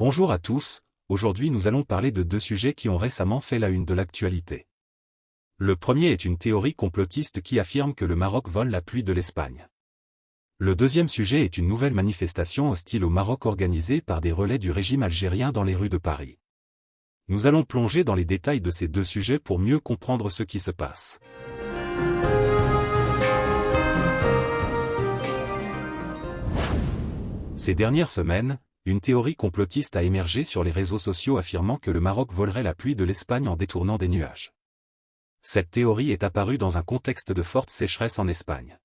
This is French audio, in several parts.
Bonjour à tous, aujourd'hui nous allons parler de deux sujets qui ont récemment fait la une de l'actualité. Le premier est une théorie complotiste qui affirme que le Maroc vole la pluie de l'Espagne. Le deuxième sujet est une nouvelle manifestation hostile au Maroc organisée par des relais du régime algérien dans les rues de Paris. Nous allons plonger dans les détails de ces deux sujets pour mieux comprendre ce qui se passe. Ces dernières semaines, une théorie complotiste a émergé sur les réseaux sociaux affirmant que le Maroc volerait la pluie de l'Espagne en détournant des nuages. Cette théorie est apparue dans un contexte de forte sécheresse en Espagne.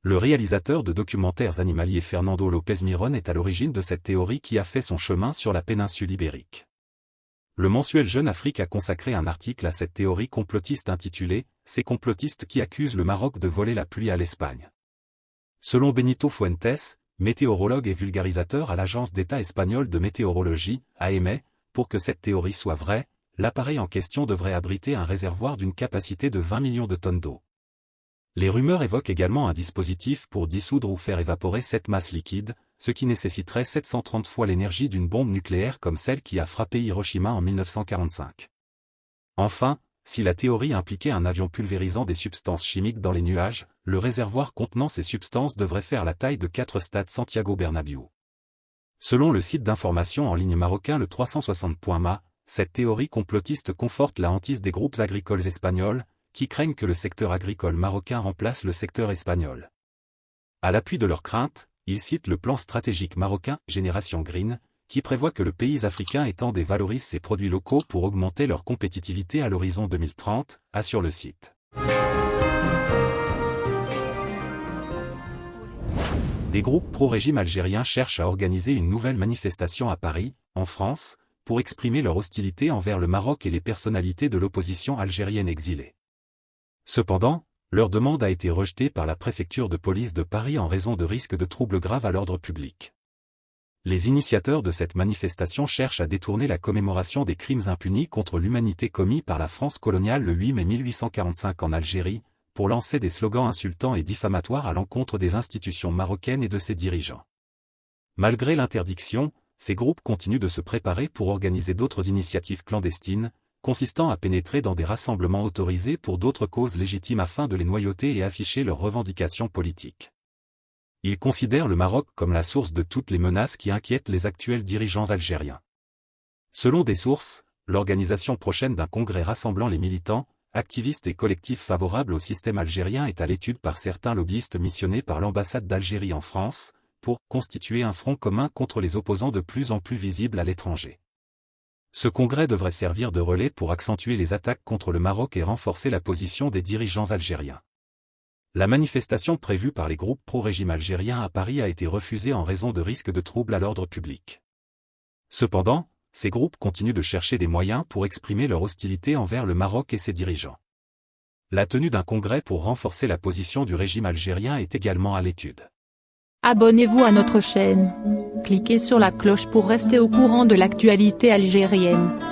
Le réalisateur de documentaires animaliers Fernando López Miron est à l'origine de cette théorie qui a fait son chemin sur la péninsule ibérique. Le mensuel Jeune Afrique a consacré un article à cette théorie complotiste intitulée « Ces complotistes qui accusent le Maroc de voler la pluie à l'Espagne ». Selon Benito Fuentes, météorologue et vulgarisateur à l'Agence d'État espagnole de météorologie, AEME, pour que cette théorie soit vraie, l'appareil en question devrait abriter un réservoir d'une capacité de 20 millions de tonnes d'eau. Les rumeurs évoquent également un dispositif pour dissoudre ou faire évaporer cette masse liquide, ce qui nécessiterait 730 fois l'énergie d'une bombe nucléaire comme celle qui a frappé Hiroshima en 1945. Enfin, si la théorie impliquait un avion pulvérisant des substances chimiques dans les nuages, le réservoir contenant ces substances devrait faire la taille de 4 stades Santiago Bernabéu. Selon le site d'information en ligne marocain le 360.ma, cette théorie complotiste conforte la hantise des groupes agricoles espagnols, qui craignent que le secteur agricole marocain remplace le secteur espagnol. À l'appui de leurs craintes, ils citent le plan stratégique marocain Génération Green, qui prévoit que le pays africain étend et valorise ses produits locaux pour augmenter leur compétitivité à l'horizon 2030, assure le site. Des groupes pro-régime algérien cherchent à organiser une nouvelle manifestation à Paris, en France, pour exprimer leur hostilité envers le Maroc et les personnalités de l'opposition algérienne exilée. Cependant, leur demande a été rejetée par la préfecture de police de Paris en raison de risques de troubles graves à l'ordre public. Les initiateurs de cette manifestation cherchent à détourner la commémoration des crimes impunis contre l'humanité commis par la France coloniale le 8 mai 1845 en Algérie, pour lancer des slogans insultants et diffamatoires à l'encontre des institutions marocaines et de ses dirigeants. Malgré l'interdiction, ces groupes continuent de se préparer pour organiser d'autres initiatives clandestines, consistant à pénétrer dans des rassemblements autorisés pour d'autres causes légitimes afin de les noyauter et afficher leurs revendications politiques. Il considère le Maroc comme la source de toutes les menaces qui inquiètent les actuels dirigeants algériens. Selon des sources, l'organisation prochaine d'un congrès rassemblant les militants, activistes et collectifs favorables au système algérien est à l'étude par certains lobbyistes missionnés par l'ambassade d'Algérie en France, pour constituer un front commun contre les opposants de plus en plus visibles à l'étranger. Ce congrès devrait servir de relais pour accentuer les attaques contre le Maroc et renforcer la position des dirigeants algériens. La manifestation prévue par les groupes pro-régime algérien à Paris a été refusée en raison de risques de troubles à l'ordre public. Cependant, ces groupes continuent de chercher des moyens pour exprimer leur hostilité envers le Maroc et ses dirigeants. La tenue d'un congrès pour renforcer la position du régime algérien est également à l'étude. Abonnez-vous à notre chaîne. Cliquez sur la cloche pour rester au courant de l'actualité algérienne.